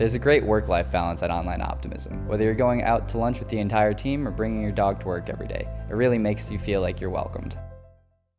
There's a great work-life balance at Online Optimism. Whether you're going out to lunch with the entire team or bringing your dog to work every day, it really makes you feel like you're welcomed.